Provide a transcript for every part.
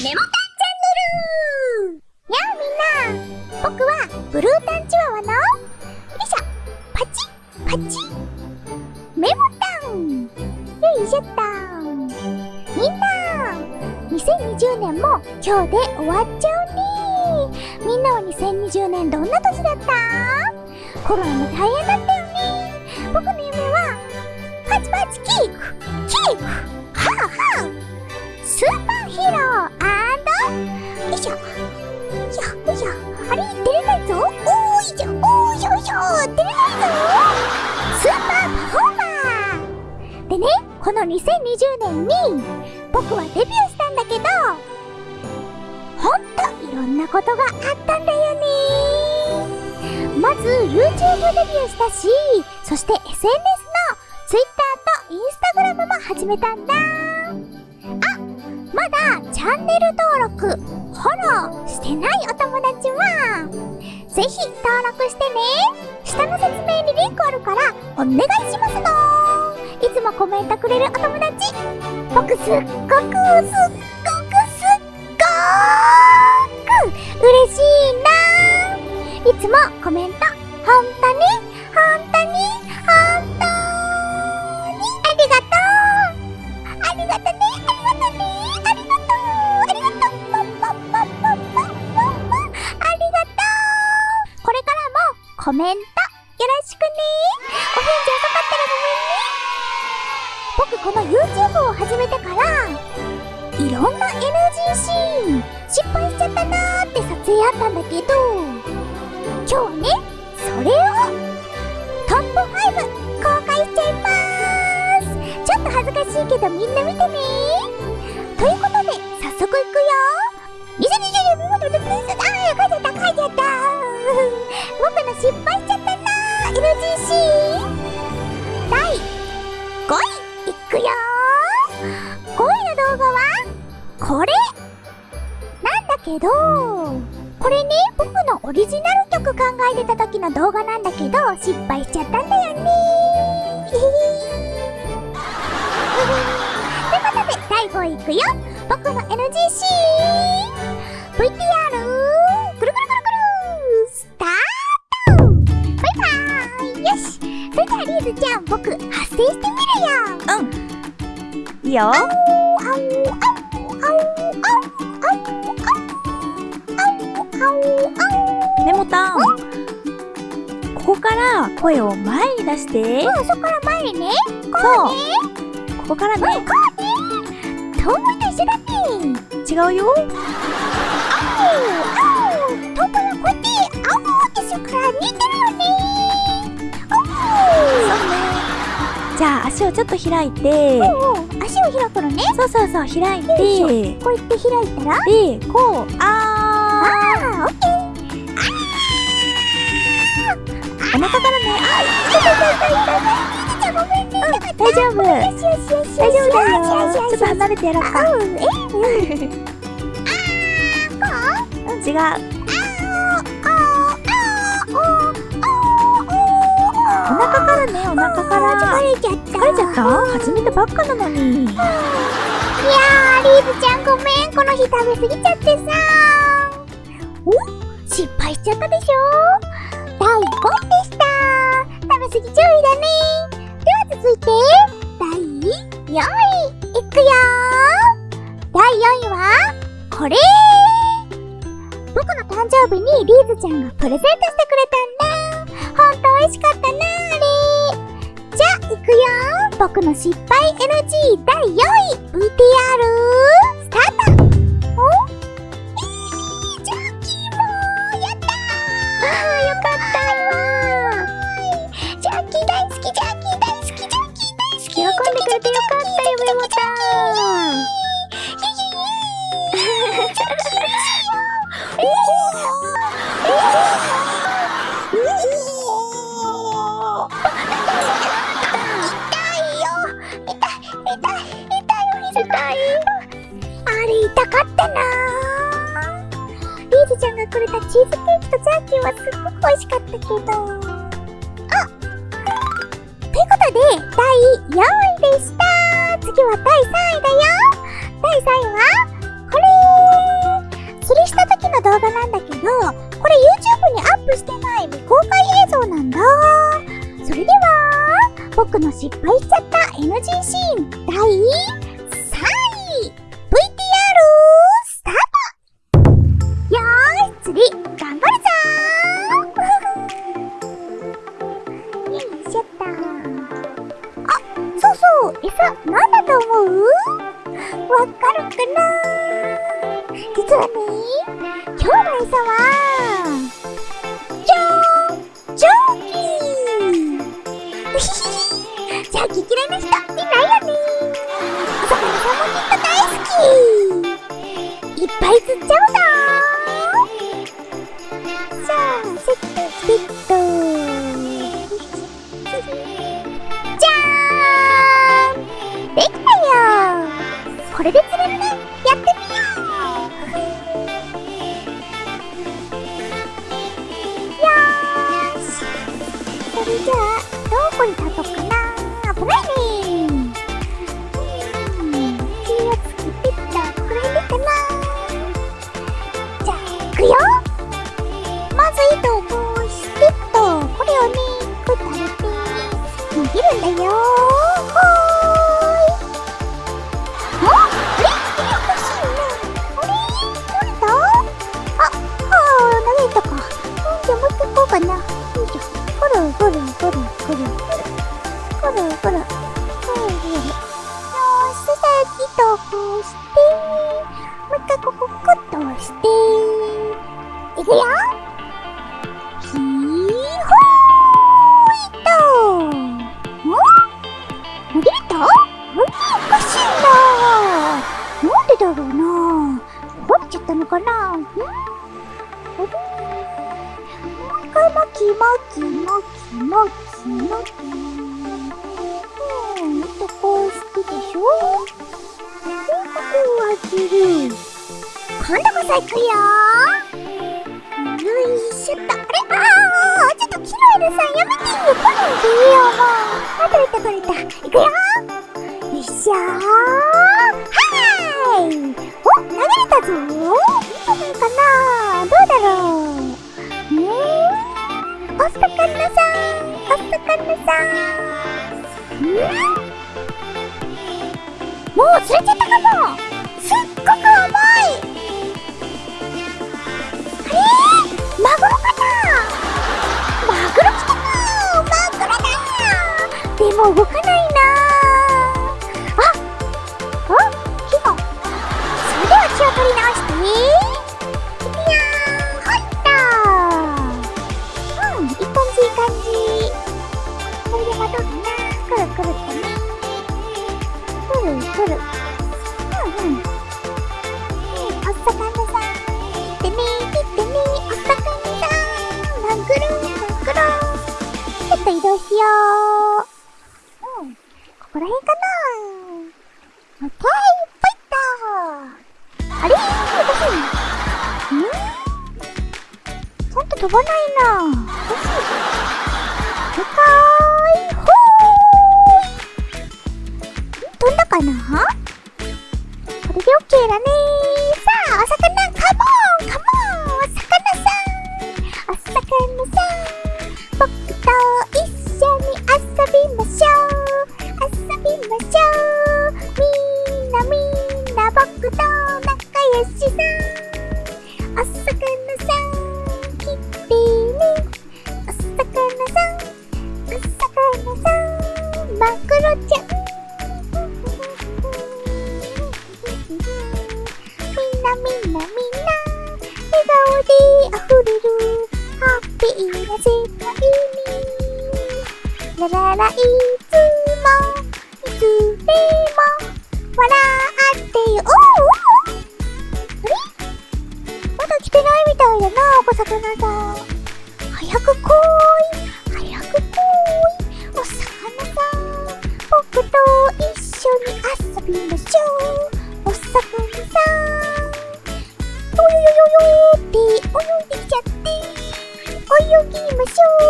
メモタンチャンネル。やあみんな。僕はブルータンチワワの。よいしょ。パチパチメモタン。よいしょっと。みんな。2020年も今日で終わっちゃうね。みんなは2020年どんな年だった？コロナも大変だったよね。僕の夢はパチパチキーク。キーク。2020年に僕はデビューしたんだけどほんといろんなことがあったんだよね。まず YouTube デビューしたしそして SNS の Twitter と Instagram も始めたんだ。あまだチャンネル登録フォローしてないお友達はぜひ登録してね。下の説明にリンクあるからお願いしますの。くれるお友達僕すっごくすっごくすっごく嬉しいないつもコメント本当に本当に本当にありがとうありがとねありがとねありがとうありがとうポンポンポンポンポンポンありがとうこれからもコメントよろしくねお返事遅かったらごめんね僕この YouTube を始めてからいろんな NG シーン失敗しちゃったなーって撮影あったんだけど今日はねそれをトップ5公開しちゃいます。ちょっと恥ずかしいけどみんな見てね。ということで早速いくよ。2020年見事でプレスあー書いちゃった書いちゃった。僕の失敗しちゃったこれね僕のオリジナル曲考えてた時の動画なんだけど失敗しちゃったんだよね。ということで第5位いくよ。僕の NG シー。ン VTR くるくるくるくるスタート。バイバーイ。よし。それではリーズちゃん僕発声してみるよ。いいよ。あおあおあおメモタンここから声を前に出してうん、そこから前にね。こそううね。ここからうん、ねこうね。トンボと一緒だ。違うよあお、あお。トンボはこうやって、あおってするから似てるよね。あそうねじゃあ足をちょっと開いてお。おお、足を開くのね。そうそうそう開いてこうやって開いたら。でこうあああ、オッケー。お腹からね痛い痛い痛い痛い痛い。じゃあごめんね。大丈夫。大丈夫だよちょっと離れてやろうかうん、え、うん。違うお腹からねお腹から疲れちゃった疲れちゃった始めたばっかなのにいやーリーズちゃんごめんこの日食べ過ぎちゃってさお失敗しちゃったでしょ第5でした食べ過ぎ注意だね。では続いて第4位いくよ第4位はこれ僕の誕生日にリー。ズちゃんがプレゼントしてくれたんだほんと美味しかったなあれじゃあ、いくよ僕の失敗 NG 第4位 VTR ギちゃんがくれたチーズケーキとジャーキーはすっごく美味しかった。けどあっうことで第4位でした次は第3位だよ。第3位はこれ。釣りした時の動画なんだけどこれ YouTube にアップしてない。未公開映像なんだ。それでは僕の失敗しちゃった NG シーン。第これで釣れるねやってみよう。よしそれじゃあどこに立とうかな危ないねうん気をつけてたとこれでかなじゃあいくよまず糸をこうしてっとこれをねくたれて握るんだよここ。ここ。よ。し、さっきとこうして、もうここして、いくよ。ひーほーい。とげたおかしいななんでだろうな。バレちゃったのかな。ん。もう一回巻き巻き巻き巻き。なうとこうしてでしょでここを開る今度こそ行くよよいしょっとあれああちょっとキロエルさん。やめてよ来ないでよもうあ取れた取れた行くよよいしょさもう釣れちゃったかも。飛ばないなふかーい。ほーい。飛んだかな？これでオッケーだね。么羞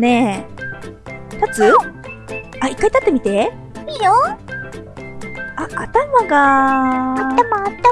ね。立つ？あ、一回立ってみて。いいよあ、頭が。頭頭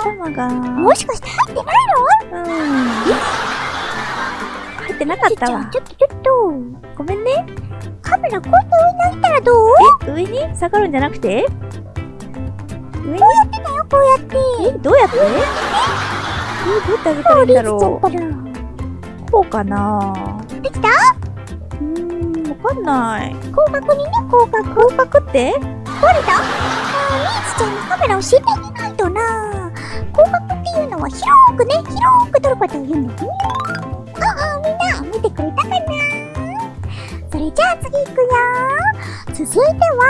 頭が。もしかして入ってないの？うん。入ってなかったわ。ちょっとちょっとごめんね。カメラこうやって上に置いたらどう？え、上に？下がるんじゃなくて？上に？こうやってだよこうやってえ、どうやって？え、どうやってあげたらいいんだろう。こうかなできた？かんない。広角にね広角広角って？壊れた？あー、ミーツちゃんにカメラを教えてあげないとな。広角っていうのは広くね広く撮ることを言うんだよね。ああみんな見てくれたかな？それじゃあ次行くよ。続いては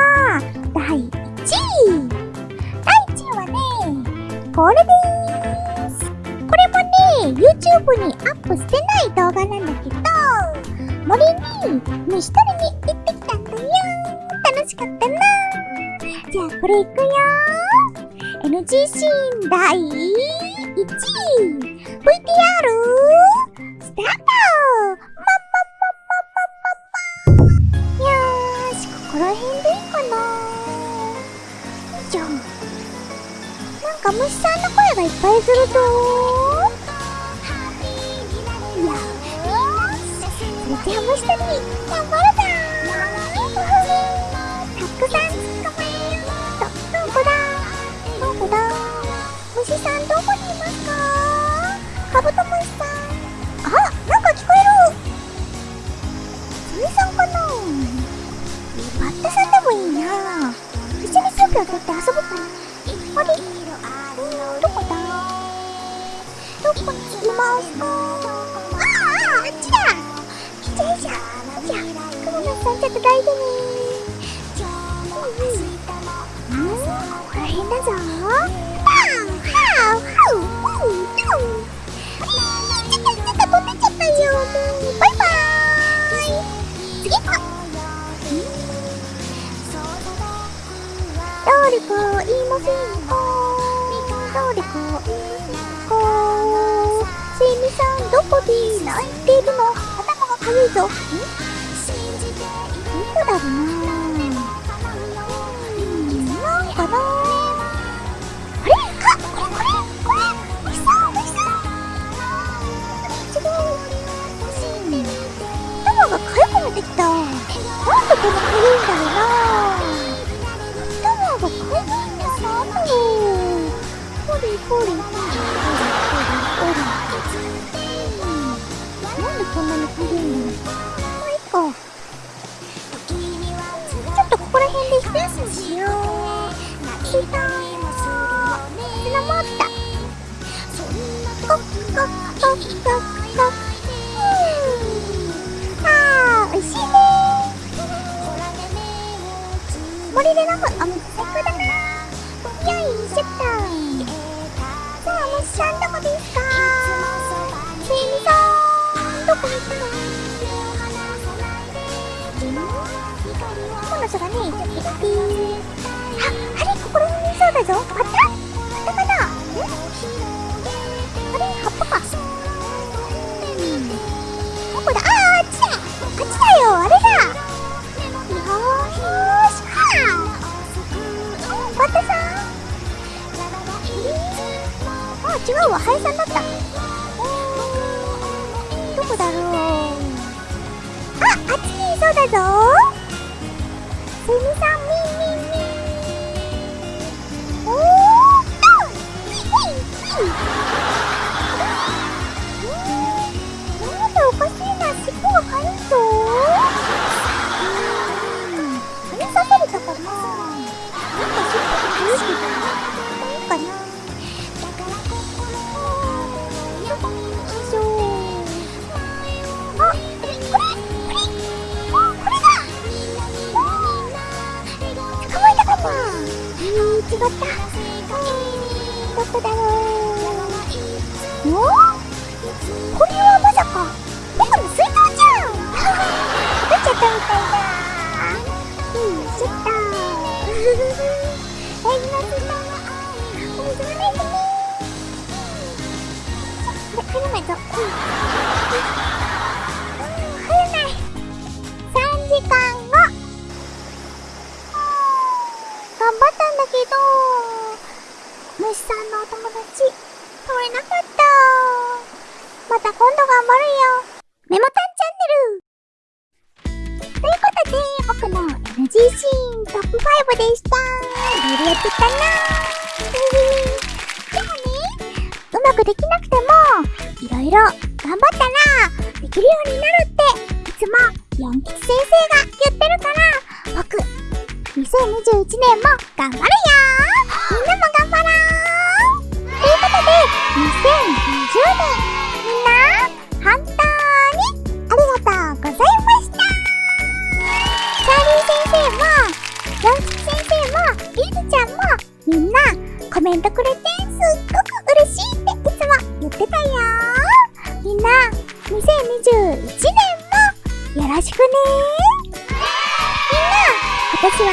第1位。第1位はねこれでーす。これもね YouTube にアップしてない動画なんだけど。森に虫取りに行ってきたんだよ。楽しかったなじゃあこれいくよ NG シーン第1位。VTR スタート。まんまんまんまんまんまよーしここら辺でいいかなよいしょなんか虫さんの声がいっぱいするぞしそれじゃあ虫取り頑張るぞたくさん捕まえようど、こだどこだ虫さんどこにいますかカブトムシさんあ、なんか聞こえる。セミさんかなバッタさんでもいいな一緒にスープを取って遊ぼうかなあれ、どこだどこにいますか？さん、どこで泣いてるの頭がかゆいぞ。ん？どこだろうななんかな。あ、これ？これ？これ？虫さん虫さん違う頭が痒くなってきたなんでこんな痒いんだろうな頭が痒いんだなんだろう今の人がね、ちょっあ、あれここら辺にいそうだぞ。あれ入らないぞうん。うん入らない3時間後。頑張ったんだけど。虫さんのお友達取れなかった。また今度頑張るよ。メモタンチャンネル。ということで僕の NG シーントップ5でした。いろいろやってたな。でもねうまくできなくてもいろいろ頑張ったらできるようになるっていつもヨン吉先生が言ってるから。僕2021年も頑張るよみんなも頑張ろうということで、2020年、みんな、本当にありがとうございました。チャーリー先生も、ヨンキ先生も、リズちゃんも、みんな、コメントくれて、2021年も、よろしくねみんな、今年は